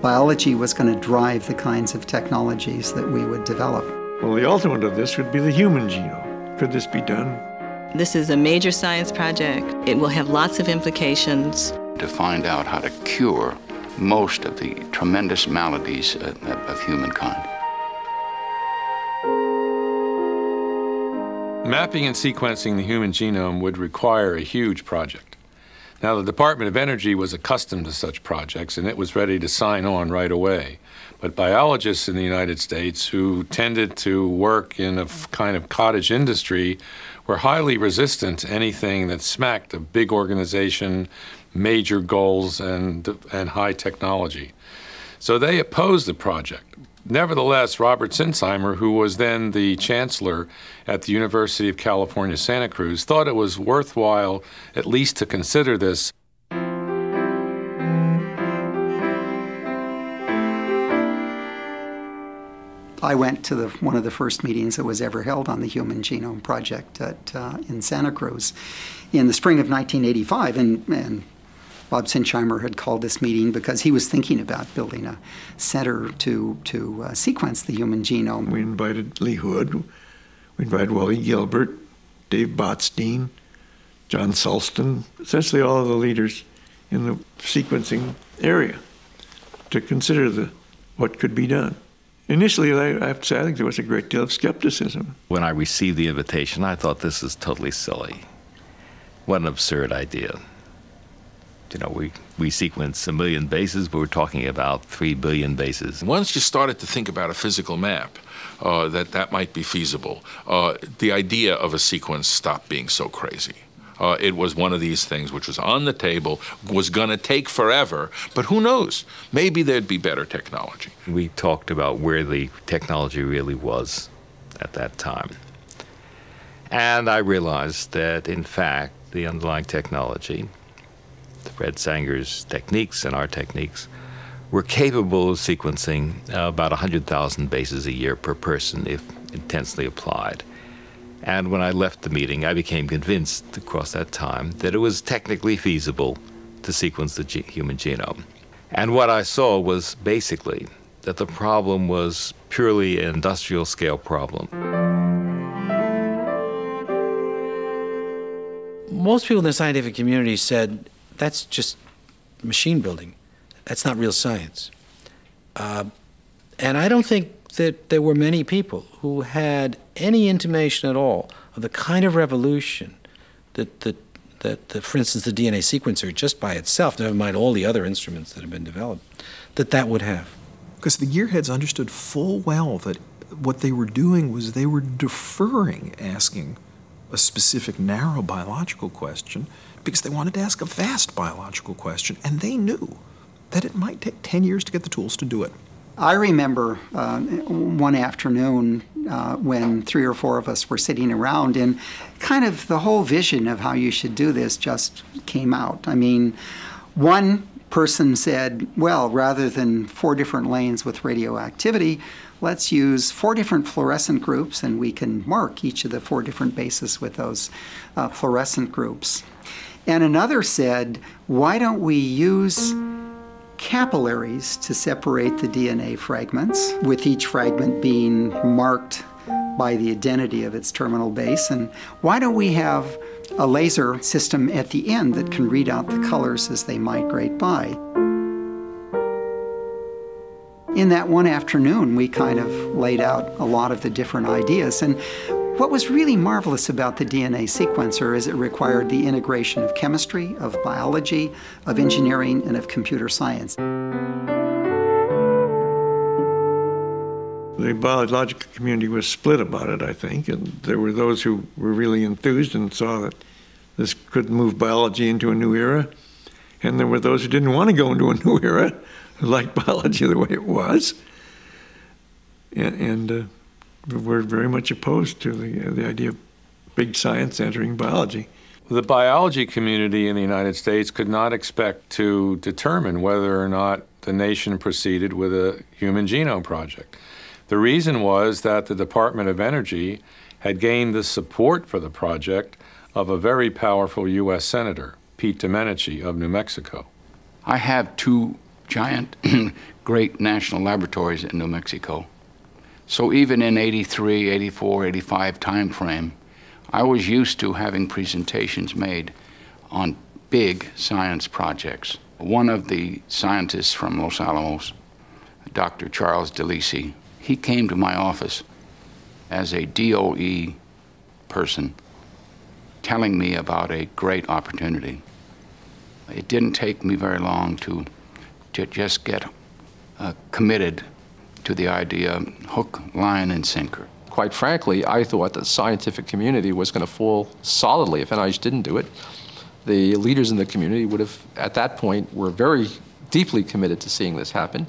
biology was going to drive the kinds of technologies that we would develop. Well, the ultimate of this would be the human genome. Could this be done? This is a major science project. It will have lots of implications. To find out how to cure most of the tremendous maladies uh, of, of humankind. Mapping and sequencing the human genome would require a huge project. Now, the Department of Energy was accustomed to such projects and it was ready to sign on right away. But biologists in the United States who tended to work in a kind of cottage industry were highly resistant to anything that smacked of big organization, major goals, and, and high technology. So they opposed the project. Nevertheless, Robert Sinsheimer, who was then the chancellor at the University of California, Santa Cruz, thought it was worthwhile at least to consider this. I went to the, one of the first meetings that was ever held on the Human Genome Project at, uh, in Santa Cruz in the spring of 1985, and, and Bob Sinsheimer had called this meeting because he was thinking about building a center to, to uh, sequence the human genome. We invited Lee Hood, we invited Wally Gilbert, Dave Botstein, John Sulston, essentially all of the leaders in the sequencing area to consider the, what could be done. Initially, I have to say, I think there was a great deal of skepticism. When I received the invitation, I thought this is totally silly. What an absurd idea you know, we, we sequence a million bases, but we're talking about three billion bases. Once you started to think about a physical map, uh, that that might be feasible, uh, the idea of a sequence stopped being so crazy. Uh, it was one of these things which was on the table, was going to take forever, but who knows? Maybe there'd be better technology. We talked about where the technology really was at that time. And I realized that, in fact, the underlying technology Fred Sanger's techniques and our techniques, were capable of sequencing about 100,000 bases a year per person if intensely applied. And when I left the meeting, I became convinced across that time that it was technically feasible to sequence the ge human genome. And what I saw was basically that the problem was purely an industrial scale problem. Most people in the scientific community said that's just machine building. That's not real science. Uh, and I don't think that there were many people who had any intimation at all of the kind of revolution that, that, that, that, for instance, the DNA sequencer, just by itself, never mind all the other instruments that have been developed, that that would have. Because the gearheads understood full well that what they were doing was they were deferring asking a specific narrow biological question because they wanted to ask a vast biological question, and they knew that it might take 10 years to get the tools to do it. I remember uh, one afternoon uh, when three or four of us were sitting around, and kind of the whole vision of how you should do this just came out. I mean, one person said, well, rather than four different lanes with radioactivity, let's use four different fluorescent groups and we can mark each of the four different bases with those uh, fluorescent groups. And another said, why don't we use capillaries to separate the DNA fragments, with each fragment being marked by the identity of its terminal base. And why don't we have a laser system at the end that can read out the colors as they migrate by? In that one afternoon, we kind of laid out a lot of the different ideas. And what was really marvelous about the DNA sequencer is it required the integration of chemistry, of biology, of engineering, and of computer science. The biological community was split about it, I think, and there were those who were really enthused and saw that this could move biology into a new era, and there were those who didn't want to go into a new era, who liked biology the way it was. And, and uh, we're very much opposed to the, uh, the idea of big science entering biology. The biology community in the United States could not expect to determine whether or not the nation proceeded with a human genome project. The reason was that the Department of Energy had gained the support for the project of a very powerful U.S. Senator, Pete Domenici of New Mexico. I have two giant great national laboratories in New Mexico. So even in 83, 84, 85 time frame, I was used to having presentations made on big science projects. One of the scientists from Los Alamos, Dr. Charles DeLisi, he came to my office as a DOE person telling me about a great opportunity. It didn't take me very long to, to just get uh, committed to the idea hook, line, and sinker. Quite frankly, I thought the scientific community was going to fall solidly if NIH didn't do it. The leaders in the community would have, at that point, were very deeply committed to seeing this happen.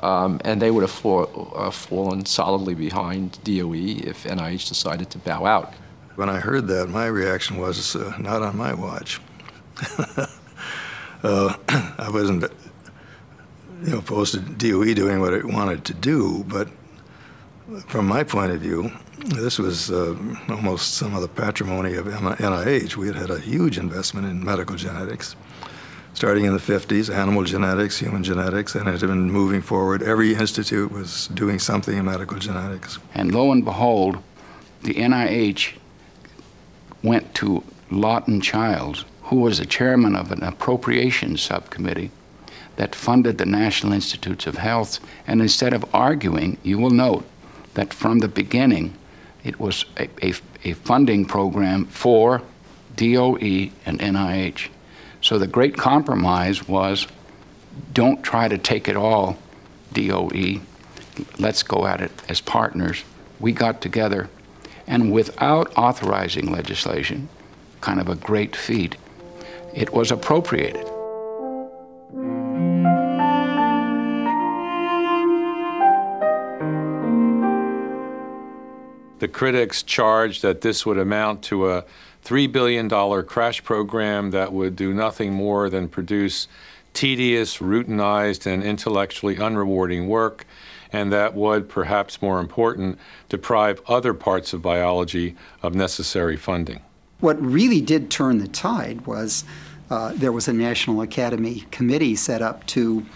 Um, and they would have fall, uh, fallen solidly behind DOE if NIH decided to bow out. When I heard that, my reaction was uh, not on my watch. uh, I wasn't you know, opposed to DOE doing what it wanted to do, but from my point of view, this was uh, almost some of the patrimony of NIH. We had had a huge investment in medical genetics starting in the 50s, animal genetics, human genetics, and it had been moving forward. Every institute was doing something in medical genetics. And lo and behold, the NIH went to Lawton Chiles, who was the chairman of an appropriations subcommittee that funded the National Institutes of Health. And instead of arguing, you will note that from the beginning, it was a, a, a funding program for DOE and NIH. So the great compromise was don't try to take it all, DOE. Let's go at it as partners. We got together, and without authorizing legislation, kind of a great feat, it was appropriated. The critics charged that this would amount to a $3 billion crash program that would do nothing more than produce tedious, routinized, and intellectually unrewarding work, and that would, perhaps more important, deprive other parts of biology of necessary funding. What really did turn the tide was uh, there was a National Academy committee set up to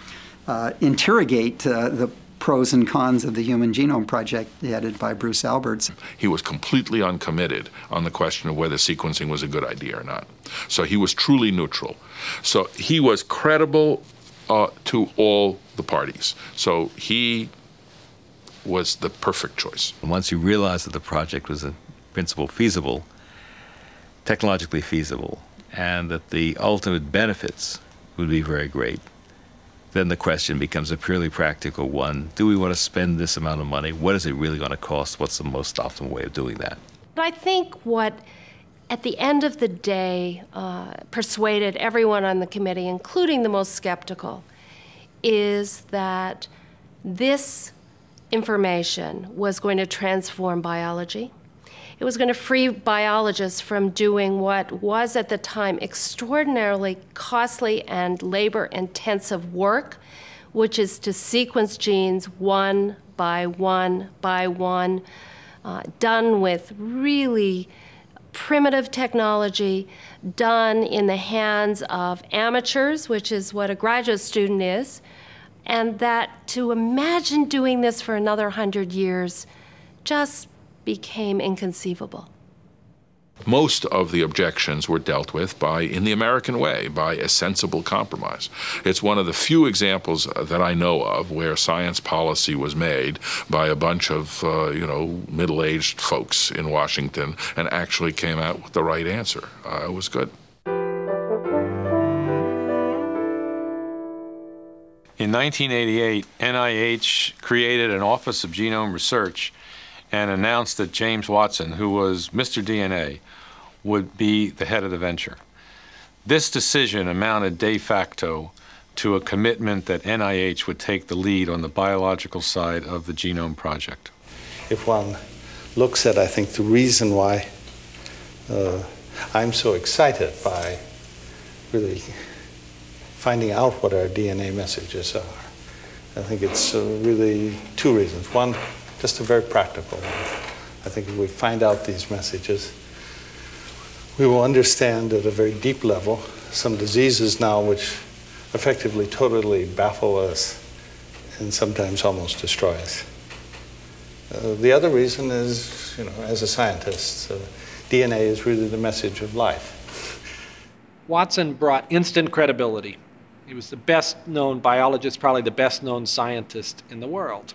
uh, interrogate uh, the pros and cons of the Human Genome Project headed by Bruce Alberts. He was completely uncommitted on the question of whether sequencing was a good idea or not. So he was truly neutral. So he was credible uh, to all the parties. So he was the perfect choice. Once you realized that the project was in principle feasible, technologically feasible, and that the ultimate benefits would be very great, then the question becomes a purely practical one. Do we want to spend this amount of money? What is it really going to cost? What's the most optimal way of doing that? But I think what, at the end of the day, uh, persuaded everyone on the committee, including the most skeptical, is that this information was going to transform biology. It was going to free biologists from doing what was at the time extraordinarily costly and labor intensive work, which is to sequence genes one by one by one, uh, done with really primitive technology, done in the hands of amateurs, which is what a graduate student is, and that to imagine doing this for another hundred years just became inconceivable. Most of the objections were dealt with by, in the American way, by a sensible compromise. It's one of the few examples that I know of where science policy was made by a bunch of, uh, you know, middle-aged folks in Washington and actually came out with the right answer. Uh, it was good. In 1988, NIH created an Office of Genome Research and announced that James Watson, who was Mr. DNA, would be the head of the venture. This decision amounted de facto to a commitment that NIH would take the lead on the biological side of the genome project. If one looks at, I think, the reason why uh, I'm so excited by really finding out what our DNA messages are, I think it's uh, really two reasons. One, just a very practical one. I think if we find out these messages, we will understand at a very deep level some diseases now which effectively totally baffle us and sometimes almost destroy us. Uh, the other reason is, you know, as a scientist, uh, DNA is really the message of life. Watson brought instant credibility. He was the best known biologist, probably the best known scientist in the world.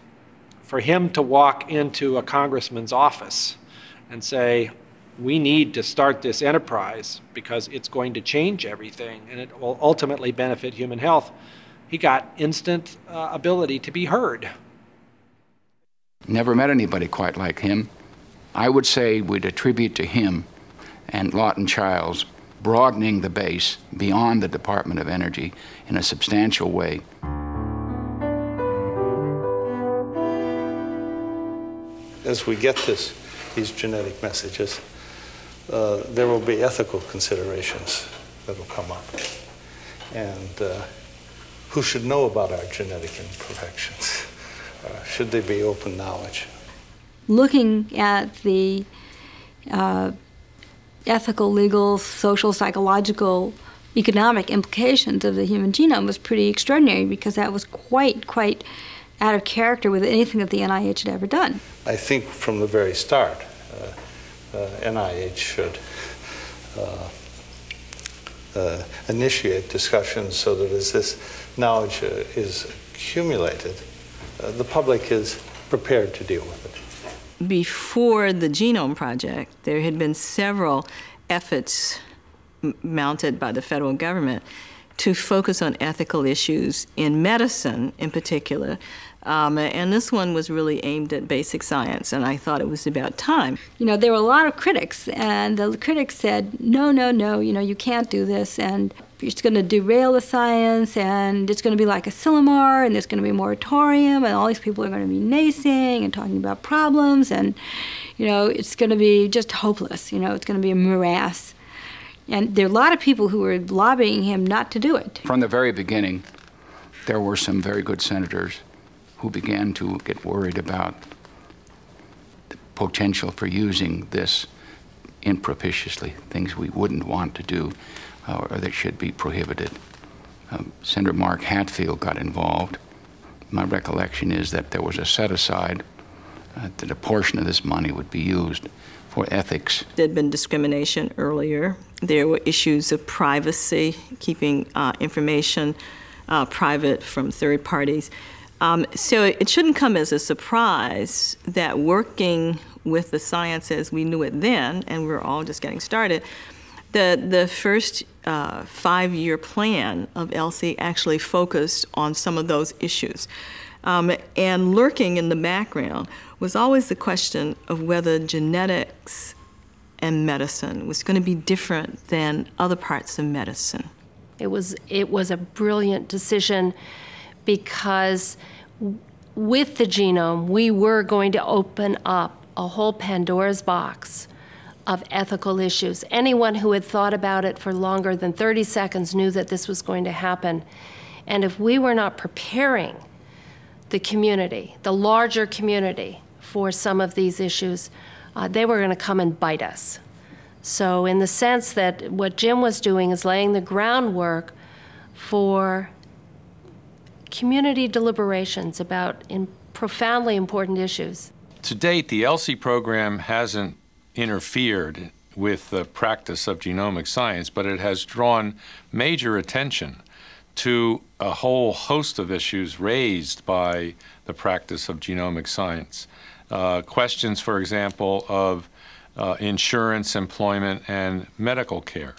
For him to walk into a congressman's office and say, we need to start this enterprise because it's going to change everything and it will ultimately benefit human health, he got instant uh, ability to be heard. Never met anybody quite like him. I would say we'd attribute to him and Lawton Chiles broadening the base beyond the Department of Energy in a substantial way. As we get this, these genetic messages, uh, there will be ethical considerations that will come up. And uh, who should know about our genetic imperfections? Uh, should they be open knowledge? Looking at the uh, ethical, legal, social, psychological, economic implications of the human genome was pretty extraordinary because that was quite, quite out of character with anything that the NIH had ever done. I think from the very start, uh, uh, NIH should uh, uh, initiate discussions so that as this knowledge uh, is accumulated, uh, the public is prepared to deal with it before the Genome Project, there had been several efforts mounted by the federal government to focus on ethical issues in medicine in particular. Um, and this one was really aimed at basic science, and I thought it was about time. You know, there were a lot of critics, and the critics said, no, no, no, you know, you can't do this, and it's going to derail the science, and it's going to be like Asilomar, and there's going to be a moratorium, and all these people are going to be naysaying and talking about problems, and, you know, it's going to be just hopeless. You know, it's going to be a morass. And there are a lot of people who were lobbying him not to do it. From the very beginning, there were some very good senators who began to get worried about the potential for using this impropitiously, things we wouldn't want to do uh, or that should be prohibited. Um, Senator Mark Hatfield got involved. My recollection is that there was a set aside uh, that a portion of this money would be used for ethics. There had been discrimination earlier. There were issues of privacy, keeping uh, information uh, private from third parties. Um, so it shouldn't come as a surprise that working with the science as we knew it then, and we're all just getting started, the, the first uh, five-year plan of ELSI actually focused on some of those issues. Um, and lurking in the background was always the question of whether genetics and medicine was going to be different than other parts of medicine. It was, it was a brilliant decision because with the genome, we were going to open up a whole Pandora's box of ethical issues. Anyone who had thought about it for longer than 30 seconds knew that this was going to happen. And if we were not preparing the community, the larger community, for some of these issues, uh, they were going to come and bite us. So, in the sense that what Jim was doing is laying the groundwork for community deliberations about profoundly important issues. To date, the ELSI program hasn't interfered with the practice of genomic science, but it has drawn major attention to a whole host of issues raised by the practice of genomic science. Uh, questions, for example, of uh, insurance, employment, and medical care.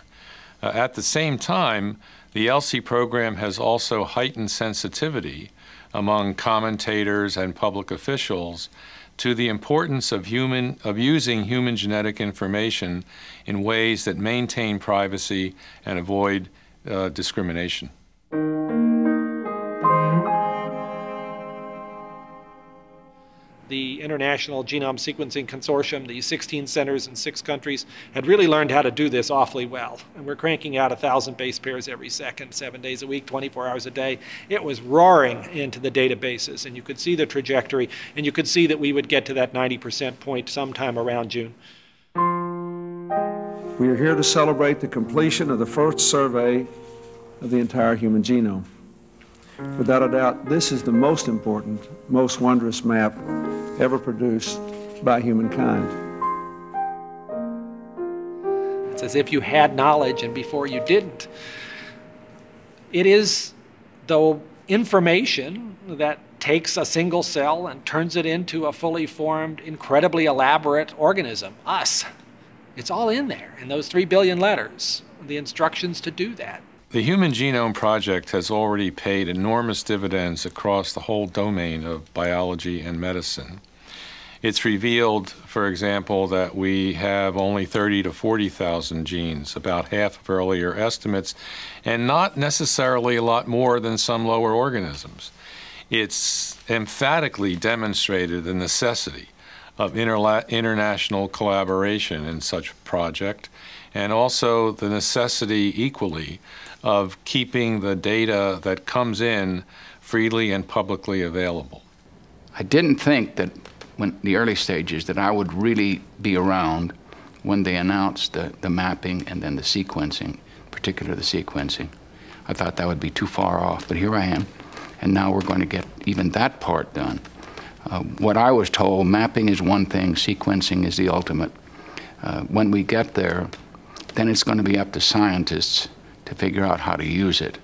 Uh, at the same time, the ELSI program has also heightened sensitivity among commentators and public officials to the importance of, human, of using human genetic information in ways that maintain privacy and avoid uh, discrimination. The International Genome Sequencing Consortium, the 16 centers in six countries, had really learned how to do this awfully well. And we're cranking out 1,000 base pairs every second, seven days a week, 24 hours a day. It was roaring into the databases, and you could see the trajectory, and you could see that we would get to that 90% point sometime around June. We are here to celebrate the completion of the first survey of the entire human genome. Without a doubt, this is the most important, most wondrous map ever produced by humankind. It's as if you had knowledge and before you didn't. It is, though, information that takes a single cell and turns it into a fully formed, incredibly elaborate organism, us. It's all in there in those three billion letters, the instructions to do that. The Human Genome Project has already paid enormous dividends across the whole domain of biology and medicine. It's revealed, for example, that we have only 30 to 40,000 genes, about half of earlier estimates, and not necessarily a lot more than some lower organisms. It's emphatically demonstrated the necessity of interla- international collaboration in such a project, and also the necessity equally of keeping the data that comes in freely and publicly available. I didn't think that when the early stages that I would really be around when they announced the, the mapping and then the sequencing, particularly the sequencing. I thought that would be too far off, but here I am, and now we're going to get even that part done. Uh, what I was told, mapping is one thing, sequencing is the ultimate. Uh, when we get there, then it's going to be up to scientists to figure out how to use it.